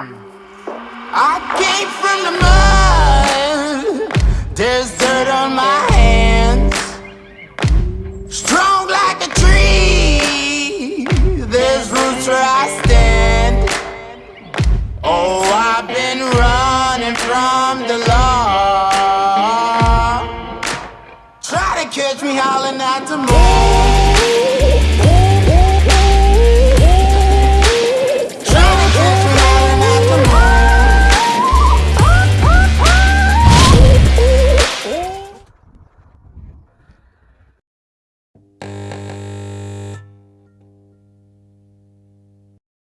I came from the mud. There's dirt on my hands. Strong like a tree. There's roots where I stand. Oh, I've been running from the law. Try to catch me howling at the moon.